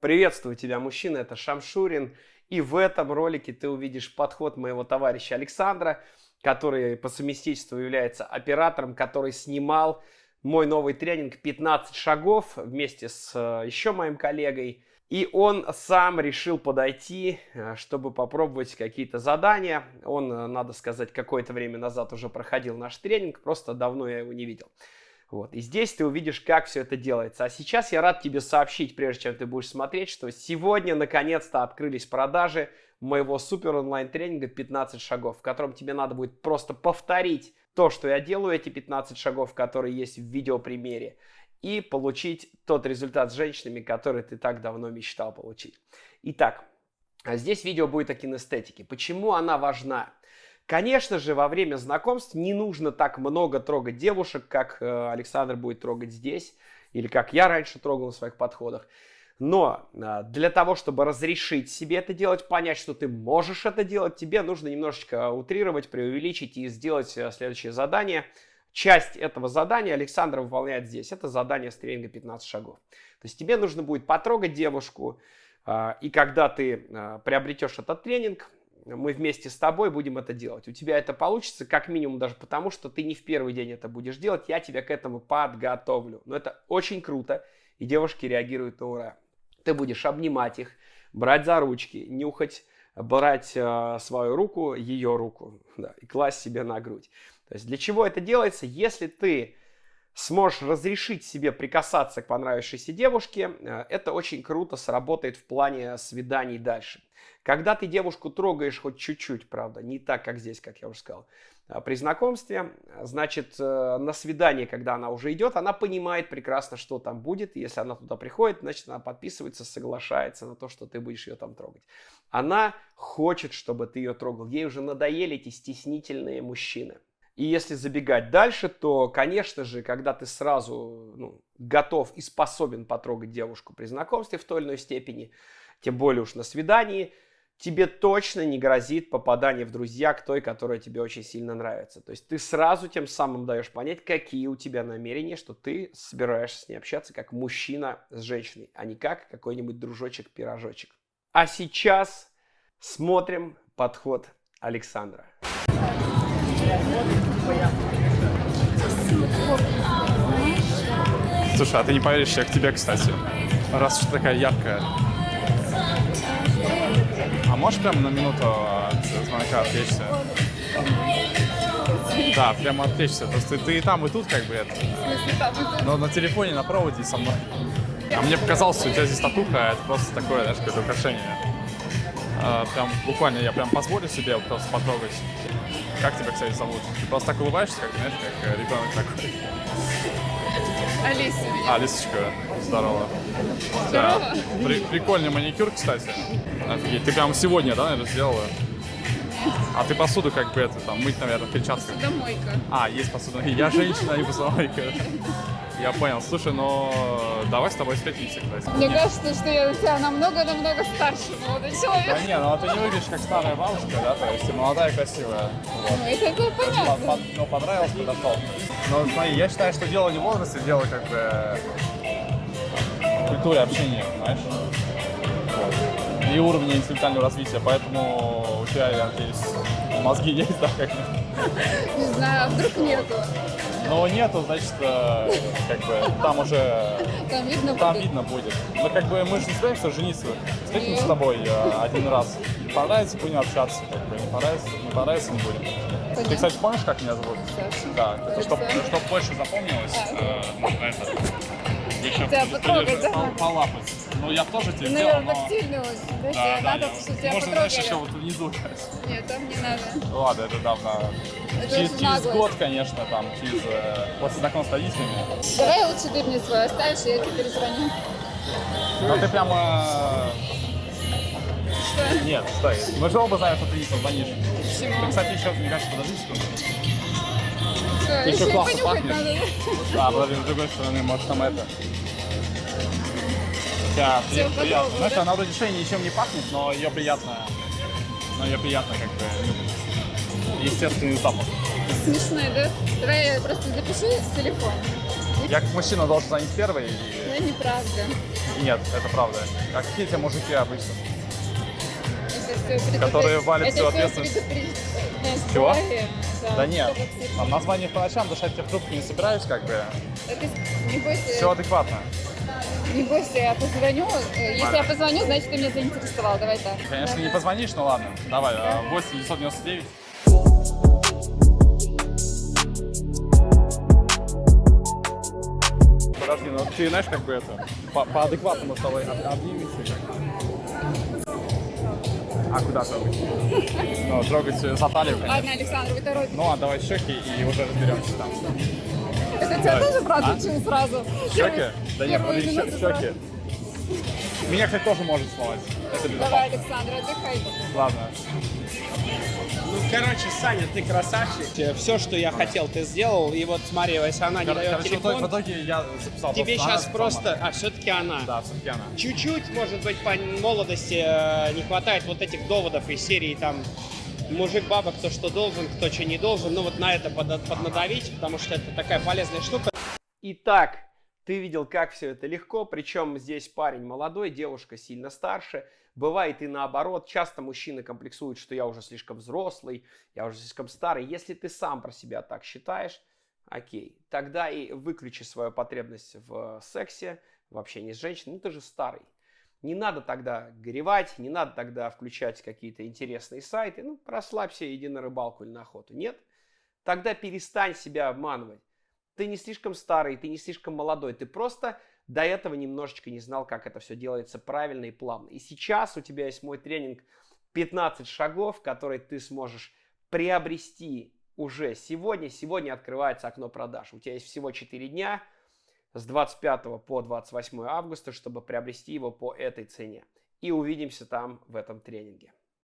Приветствую тебя, мужчина, это Шамшурин. И в этом ролике ты увидишь подход моего товарища Александра, который по совместительству является оператором, который снимал мой новый тренинг 15 шагов вместе с э, еще моим коллегой. И он сам решил подойти, э, чтобы попробовать какие-то задания. Он, э, надо сказать, какое-то время назад уже проходил наш тренинг, просто давно я его не видел. Вот. И здесь ты увидишь, как все это делается. А сейчас я рад тебе сообщить, прежде чем ты будешь смотреть, что сегодня наконец-то открылись продажи моего супер онлайн тренинга 15 шагов, в котором тебе надо будет просто повторить то, что я делаю, эти 15 шагов, которые есть в видеопримере, и получить тот результат с женщинами, который ты так давно мечтал получить. Итак, а здесь видео будет о кинестетике. Почему она важна? Конечно же, во время знакомств не нужно так много трогать девушек, как э, Александр будет трогать здесь, или как я раньше трогал в своих подходах. Но э, для того, чтобы разрешить себе это делать, понять, что ты можешь это делать, тебе нужно немножечко утрировать, преувеличить и сделать э, следующее задание. Часть этого задания Александр выполняет здесь. Это задание с тренинга 15 шагов. То есть тебе нужно будет потрогать девушку, и когда ты приобретешь этот тренинг, мы вместе с тобой будем это делать. У тебя это получится как минимум даже потому, что ты не в первый день это будешь делать, я тебя к этому подготовлю. Но это очень круто, и девушки реагируют на ура. Ты будешь обнимать их, брать за ручки, нюхать, брать э, свою руку, ее руку, да, и класть себе на грудь. То есть для чего это делается? Если ты сможешь разрешить себе прикасаться к понравившейся девушке, э, это очень круто сработает в плане свиданий дальше. Когда ты девушку трогаешь хоть чуть-чуть, правда, не так, как здесь, как я уже сказал, а при знакомстве, значит, э, на свидание, когда она уже идет, она понимает прекрасно, что там будет. Если она туда приходит, значит, она подписывается, соглашается на то, что ты будешь ее там трогать. Она хочет, чтобы ты ее трогал. Ей уже надоели эти стеснительные мужчины. И если забегать дальше, то, конечно же, когда ты сразу ну, готов и способен потрогать девушку при знакомстве в той или иной степени, тем более уж на свидании, тебе точно не грозит попадание в друзья к той, которая тебе очень сильно нравится. То есть ты сразу тем самым даешь понять, какие у тебя намерения, что ты собираешься с ней общаться как мужчина с женщиной, а не как какой-нибудь дружочек-пирожочек. А сейчас смотрим подход Александра. Слушай, а ты не поверишь, я к тебе, кстати. Раз уж такая яркая. А можешь прямо на минуту от звонка отвлечься? Да, прямо отвлечься. Просто ты и там, и тут как бы это. Но на телефоне, на проводе со мной. А мне показалось, что у тебя здесь татуха, это просто такое, знаешь, какое-то украшение. А, прям буквально я прям позволю себе просто потрогать. Как тебя, кстати, зовут? Ты просто так улыбаешься, как, знаешь, как э, ребенок такой. Меня. А, Алисочка, здорово. Здорово. Да. При, прикольный маникюр, кстати. Офигеть. Ты прям сегодня, да, наверное, сделала? А ты посуду как бы это, там, мыть, наверное, в перчатках? Домойка. А, есть посудомойка. Я женщина, а не посудомойка. Я понял. Слушай, но давай с тобой встретимся, кстати. Мне кажется, что я у тебя намного-намного старше молодой Да человек. не, ну а ты не выглядишь как старая бабушка, да, то есть ты молодая и красивая. Вот. Ну, это было По- понятно. по- Ну, понравилось, подошел. Но смотри, я считаю, что дело не в возрасте, дело как бы в культуре общения, знаешь. Вот. И уровне интеллектуального развития, поэтому у тебя, я надеюсь, мозги есть, да, как бы. Не знаю, а вдруг нету. Но нету, значит, э, как бы там уже Там видно там будет. видно будет. Но как бы мы же не собираемся жениться. Встретимся с тобой э, один раз. Понравится, будем общаться. Как бы. Не понравится, не понравится, не будем. Ты, Понятно. кстати, помнишь, как меня зовут? Саша. Да, чтобы Александр. больше запомнилось, А. э, это, еще Тебя потрогать, да? пол- полапать. Ну, я тоже тебе Ты, наверное, но... тактильный очень. Да, Да, да, надо, я- чтобы тебя Можно, знаешь, еще вот внизу. Нет, там не надо. Ну, Ладно, это давно. Через, через год, конечно, там, через... э, после знакомства с родителями. Давай лучше ты мне свой оставишь, и я тебе перезвоню. Но ты прямо... Что? Нет, стой. Мы же оба знаем, что ты не позвонишь. Ты, Почему? кстати, еще, мне кажется, подожди секунду. Ты еще понюхать пахнешь. А, подожди, с другой стороны, может, там это... При- приятно. Знаешь, она вроде шеи ничем не пахнет, но ее приятно... Но ее приятно как бы... ну, Естественный запах. Смешной, да? Давай я просто запишу с телефона. Я как мужчина должен звонить первый и... Да, неправда. Нет, это правда. А какие те мужики обычно? Которые валят всю ответственность. Чего? Да нет, там название по ночам дышать тебе в трубку не собираюсь, как бы. Бойся, Все адекватно. не бойся, я позвоню. Э, Если я позвоню, значит, ты меня заинтересовал. Давай так. Конечно, не позвонишь, но ладно. Давай, а, 8 999. Подожди, ну ты знаешь, как бы это, по, по адекватному с тобой об- обнимемся. А куда трогать? Ну, трогать за талию, конечно. Ладно, Александр, вы торопитесь. Ну, а давай щеки и уже разберемся там. Это тебя давай. тоже брат А? учил сразу? Щеки? Да нет, щеки. Меня, кстати, тоже может сломать. Это безопасно. Давай, Александр, отдыхай. Ладно. Ну, короче, Саня, ты красавчик. Все, что я хотел, ты сделал. И вот смотри, если она не дает Короче, в итоге, телефон, в итоге я записал тебе сейчас просто... мою. А, все-таки она. Да, все-таки она. Чуть-чуть, может быть, по молодости э, не хватает вот этих доводов из серии там мужик, баба, кто что должен, кто что не должен. Ну вот на это под- поднадавить, потому что это такая полезная штука. Итак, ты видел, как все это легко, причем здесь парень молодой, девушка сильно старше. Бывает и наоборот, часто мужчины комплексуют, что я уже слишком взрослый, я уже слишком старый. Если ты сам про себя так считаешь, окей, тогда и выключи свою потребность в сексе, в общении с женщиной, ну ты же старый. Не надо тогда горевать, не надо тогда включать какие-то интересные сайты. Ну, расслабься, иди на рыбалку или на охоту. Нет? Тогда перестань себя обманывать. Ты не слишком старый, ты не слишком молодой. Ты просто до этого немножечко не знал, как это все делается правильно и плавно. И сейчас у тебя есть мой тренинг 15 шагов, которые ты сможешь приобрести уже сегодня. Сегодня открывается окно продаж. У тебя есть всего 4 дня с 25 по 28 августа, чтобы приобрести его по этой цене. И увидимся там в этом тренинге.